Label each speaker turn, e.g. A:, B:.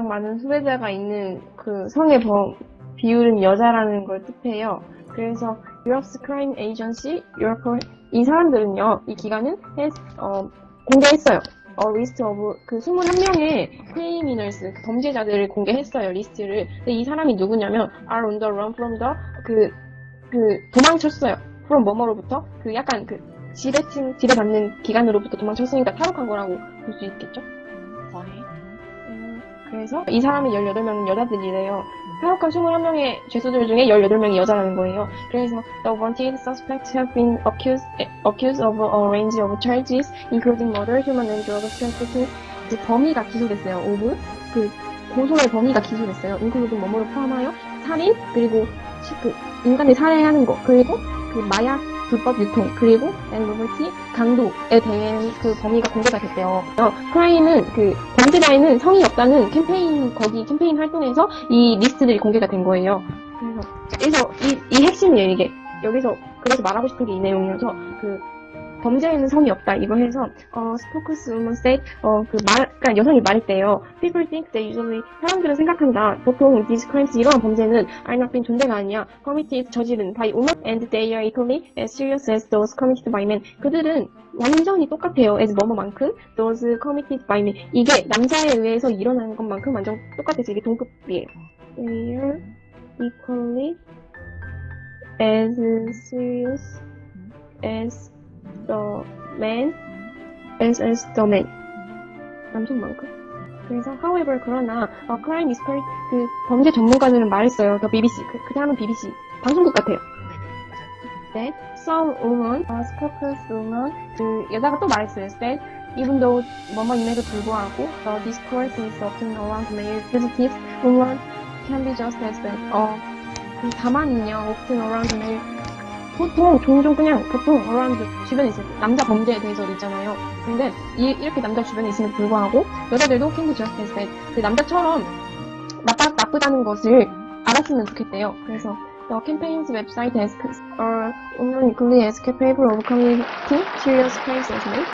A: 많은 수배자가 있는 그 성의 범, 비율은 여자라는 걸 뜻해요. 그래서 Europe's Crime Agency, Europol 이 사람들은요, 이 기관은 어, 공개했어요. 어, list of 그 21명의 criminals 그 범죄자들을 공개했어요 리스트를. 근데 이 사람이 누구냐면 are on the run from the 그, 그 도망쳤어요. from 뭐뭐로부터 그 약간 그 지배층 지배받는 기관으로부터 도망쳤으니까 탈옥한 거라고 볼 수 있겠죠.
B: 거의.
A: 음, 그래서 이 사람이 18명은 여자들이래요. 탈옥한 21명의 죄수들 중에 18명이 여자라는 거예요. 그래서 the wanted suspects have been accused, eh, accused of a range of charges, including murder, human and drug trafficking. 그 범위가 기소됐어요. of 그 고소의 범위가 기소됐어요. including 뭐뭐를 포함하여 살인 그리고 시- 그 인간을 살해하는 거 그리고 그 마약 불법 유통 그리고 and robbery 강도에 대한 그 범위가 공개가 됐대요. 어, crime은 그 범죄자에는 성이 없다는 캠페인 거기 캠페인 활동에서 이 리스트들이 공개가 된 거예요. 그래서 그래서 이, 이 핵심이에요 이게 여기서 그래서 말하고 싶은 게 이 내용이어서 그 범죄에는 성이 없다 이거 해서 어 스포크스 우먼 said 어 그 말 그러니까 여성이 말했대요. People think they usually 사람들은 생각한다. 보통 these crimes 이러한 범죄는 are not been 존재가 아니야. committed 저지른 by women and they are equally as serious as those committed by men. 그들은 완전히 똑같아요. as 뭐뭐만큼 those committed by men. 이게 남자에 의해서 일어나는 것만큼 완전 똑같아서 이게 동급이에요. They are equally as serious as the man as man. 남성만큼. 그래서 however 그러나 어, crime expert 그 범죄 전문가들은 말했어요. 더 BBC 그, 그 다음은 BBC 방송국 같아요. that some women, uh, spokeswoman 그 여자가 또 말했어요. that even though 뭐뭐임에도 불구하고 the discourse is often around male fugitives, women can be just as bad. 어, 그 다만은요, often around male 보통 종종 그냥 보통 around 주변에 있을 때 남자 범죄에 대해서 있잖아요. 근데 이, 이렇게 남자 주변에 있음에도 불구하고 여자들도 as bad. 그 남자처럼 나빠, 나쁘다는 것을 알았으면 좋겠대요. 그래서 The campaign's website are women equally as capable of committing serious men?